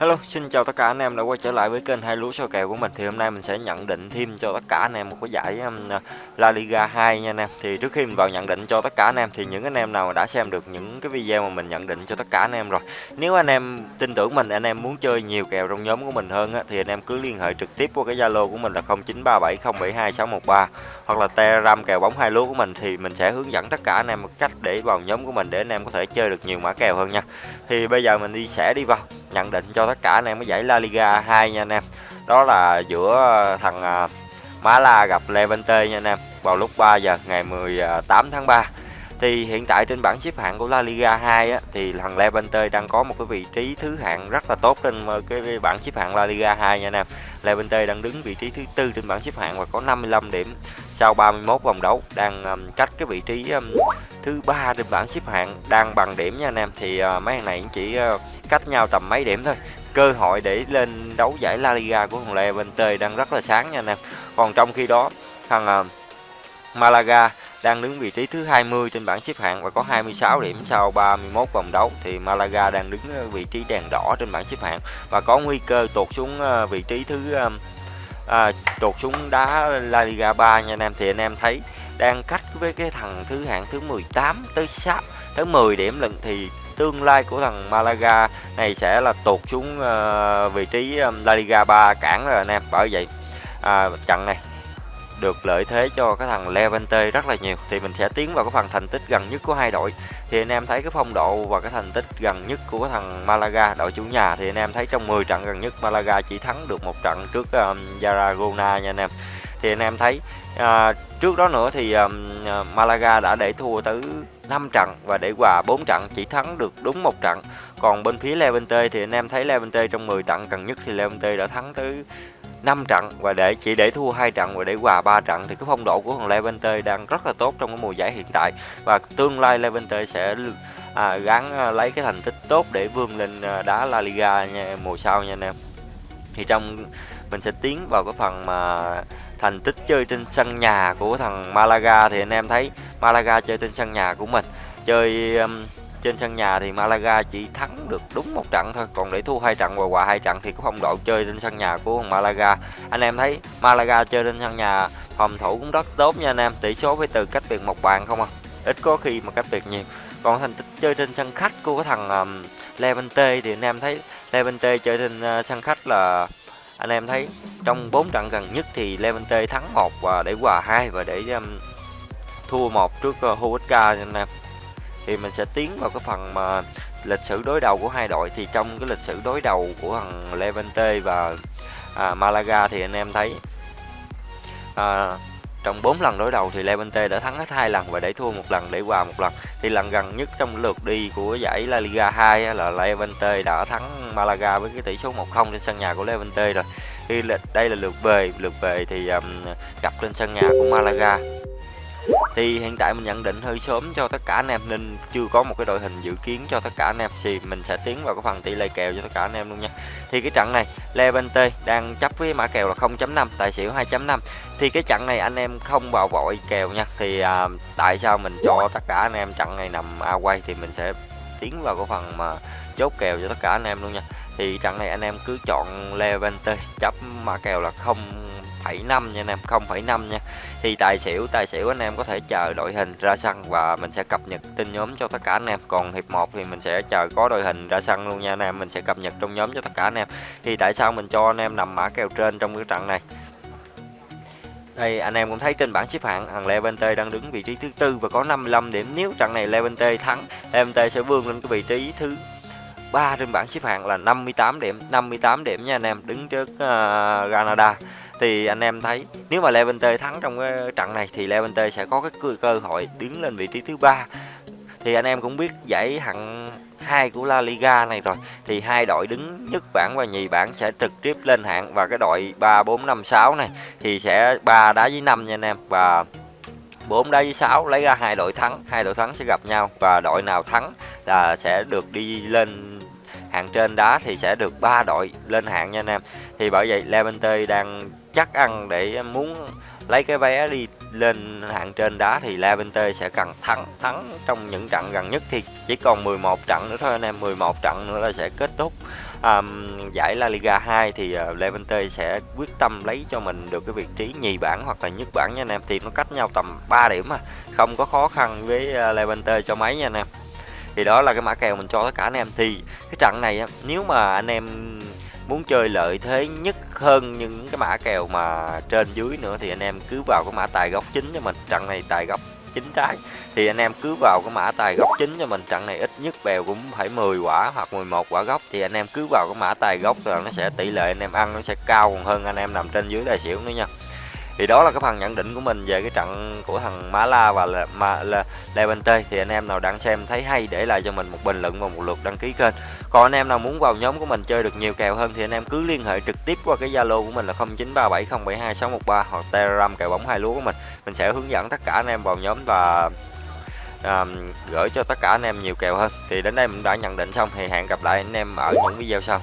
Hello, xin chào tất cả anh em đã quay trở lại với kênh hai lúa soi kèo của mình. Thì hôm nay mình sẽ nhận định thêm cho tất cả anh em một cái giải um, La Liga 2 nha anh em. Thì trước khi mình vào nhận định cho tất cả anh em thì những anh em nào đã xem được những cái video mà mình nhận định cho tất cả anh em rồi. Nếu anh em tin tưởng mình, anh em muốn chơi nhiều kèo trong nhóm của mình hơn á, thì anh em cứ liên hệ trực tiếp qua cái Zalo của mình là 0937072613 hoặc là Telegram kèo bóng hai lúa của mình thì mình sẽ hướng dẫn tất cả anh em một cách để vào nhóm của mình để anh em có thể chơi được nhiều mã kèo hơn nha. Thì bây giờ mình đi sẽ đi vào nhận định cho tất cả anh em cái giải La Liga 2 nha anh em. Đó là giữa thằng à, Mala gặp Levante nha anh em vào lúc 3 giờ ngày 18 tháng 3. Thì hiện tại trên bảng xếp hạng của La Liga 2 á, thì thằng Levante đang có một cái vị trí thứ hạng rất là tốt trên ờ, cái bảng xếp hạng La Liga 2 nha anh em. Levante đang đứng vị trí thứ tư trên bảng xếp hạng và có 55 điểm sau 31 vòng đấu, đang um, cách cái vị trí um, thứ ba trên bảng xếp hạng đang bằng điểm nha anh em. Thì uh, mấy thằng này chỉ uh, cách nhau tầm mấy điểm thôi. Cơ hội để lên đấu giải La Liga của thằng Levante đang rất là sáng nha anh em. Còn trong khi đó thằng uh, Malaga đang đứng vị trí thứ 20 trên bảng xếp hạng và có 26 điểm sau 31 vòng đấu thì Malaga đang đứng vị trí đèn đỏ trên bảng xếp hạng và có nguy cơ tụt xuống vị trí thứ à, tụt xuống đá La Liga 3 nha anh em thì anh em thấy đang cách với cái thằng thứ hạng thứ 18 tới 6 tới 10 điểm lần thì tương lai của thằng Malaga này sẽ là tụt xuống uh, vị trí um, La Liga 3 cản rồi anh em. Bởi vậy à, trận này được lợi thế cho cái thằng Levante rất là nhiều. Thì mình sẽ tiến vào cái phần thành tích gần nhất của hai đội. Thì anh em thấy cái phong độ và cái thành tích gần nhất của cái thằng Malaga đội chủ nhà thì anh em thấy trong 10 trận gần nhất Malaga chỉ thắng được một trận trước um, Zaragoza nha anh em thì anh em thấy uh, trước đó nữa thì um, Malaga đã để thua tới 5 trận và để hòa 4 trận chỉ thắng được đúng một trận. Còn bên phía Levante thì anh em thấy Levante trong 10 trận gần nhất thì Levante đã thắng tới 5 trận và để chỉ để thua hai trận và để hòa ba trận. Thì cái phong độ của thằng Levante đang rất là tốt trong cái mùa giải hiện tại và tương lai Levante sẽ à, gắn à, lấy cái thành tích tốt để vươn lên à, đá La Liga nha, mùa sau nha anh em. Thì trong mình sẽ tiến vào cái phần mà thành tích chơi trên sân nhà của thằng Malaga thì anh em thấy Malaga chơi trên sân nhà của mình. Chơi um, trên sân nhà thì Malaga chỉ thắng được đúng một trận thôi còn để thua hai trận và hòa hai trận thì có phong độ chơi trên sân nhà của Malaga. Anh em thấy Malaga chơi trên sân nhà phòng thủ cũng rất tốt nha anh em tỷ số với từ cách biệt một bàn không à? Ít có khi mà cách biệt nhiều. Còn thành tích chơi trên sân khách của thằng um, Levante thì anh em thấy Levante chơi trên uh, sân khách là anh em thấy trong 4 trận gần nhất thì Levante thắng một và để hòa hai và để um, thua một trước uh, Huesca anh em. Thì mình sẽ tiến vào cái phần mà lịch sử đối đầu của hai đội. Thì trong cái lịch sử đối đầu của thằng Levante và à, Malaga thì anh em thấy à, trong 4 lần đối đầu thì Levante đã thắng hết hai lần và để thua một lần để hòa một lần. Thì lần gần nhất trong lượt đi của giải La Liga 2 là Levante đã thắng Malaga với cái tỷ số 1-0 trên sân nhà của Levante rồi. Thì đây là lượt về lượt về thì um, gặp trên sân nhà của Malaga thì hiện tại mình nhận định hơi sớm cho tất cả anh em nên chưa có một cái đội hình dự kiến cho tất cả anh em. Thì mình sẽ tiến vào cái phần tỷ lệ kèo cho tất cả anh em luôn nha. Thì cái trận này Levante đang chấp với mã kèo là 0.5 tài xỉu 2.5 thì cái trận này anh em không vào vội kèo nha. Thì à, tại sao mình cho tất cả anh em trận này nằm a quay thì mình sẽ tiến vào cái phần mà chốt kèo cho tất cả anh em luôn nha. Thì trận này anh em cứ chọn Levante chấp mà kèo là không 0,5 nha anh em 0,5 nha. Thì tài xỉu tài xỉu anh em có thể chờ đội hình ra sân và mình sẽ cập nhật tin nhóm cho tất cả anh em. Còn hiệp 1 thì mình sẽ chờ có đội hình ra sân luôn nha anh em mình sẽ cập nhật trong nhóm cho tất cả anh em. Thì tại sao mình cho anh em nằm mã kèo trên trong cái trận này? Đây anh em cũng thấy trên bảng xếp hạng thằng Levante đang đứng vị trí thứ tư và có 55 điểm. Nếu trận này Levante thắng Levante sẽ vươn lên cái vị trí thứ ba trên bảng xếp hạng là 58 điểm. 58 điểm nha anh em đứng trước uh, Granada. Thì anh em thấy nếu mà Levante thắng trong cái trận này thì Levante sẽ có cái cơ, cơ hội đứng lên vị trí thứ ba. Thì anh em cũng biết giải hạng 2 của La Liga này rồi. Thì hai đội đứng nhất bảng và nhì bảng sẽ trực tiếp lên hạng và cái đội ba bốn năm sáu này thì sẽ ba đá với năm nha anh em. Và 4 đá với 6 lấy ra hai đội thắng, hai đội thắng sẽ gặp nhau và đội nào thắng là sẽ được đi lên hạng trên đá thì sẽ được ba đội lên hạng nha anh em. Thì bởi vậy Levante đang chắc ăn để muốn lấy cái vé đi lên hạng trên đá thì Levante sẽ cần thắng thắng trong những trận gần nhất thì chỉ còn 11 trận nữa thôi anh em 11 trận nữa là sẽ kết thúc. Um, giải La Liga 2 thì ờ, uh, Levante sẽ quyết tâm lấy cho mình được cái vị trí nhì bảng hoặc là nhất bảng nha anh em. Thì nó cách nhau tầm 3 điểm mà không có khó khăn với ờ, uh, Levante cho mấy nha anh em. Thì đó là cái mã kèo mình cho tất cả anh em. Thì cái trận này nếu mà anh em muốn chơi lợi thế nhất hơn những cái mã kèo mà trên dưới nữa, thì anh em cứ vào cái mã tài góc chính cho mình. Trận này tài góc chính trái. Thì anh em cứ vào cái mã tài góc chính cho mình. Trận này ít nhất bèo cũng phải 10 quả hoặc 11 quả góc thì anh em cứ vào cái mã tài góc rồi nó sẽ tỷ lệ anh em ăn nó sẽ cao còn hơn anh em nằm trên dưới tài xỉu nữa nha thì đó là cái phần nhận định của mình về cái trận của thằng Má La và là, mà, là Levante. Thì anh em nào đang xem thấy hay để lại cho mình một bình luận và một lượt đăng ký kênh. Còn anh em nào muốn vào nhóm của mình chơi được nhiều kèo hơn thì anh em cứ liên hệ trực tiếp qua cái Zalo của mình là 0937072613 hoặc Telegram kèo bóng hai lúa của mình. Mình sẽ hướng dẫn tất cả anh em vào nhóm và à, gửi cho tất cả anh em nhiều kèo hơn. Thì đến đây mình đã nhận định xong thì hẹn gặp lại anh em ở những video sau.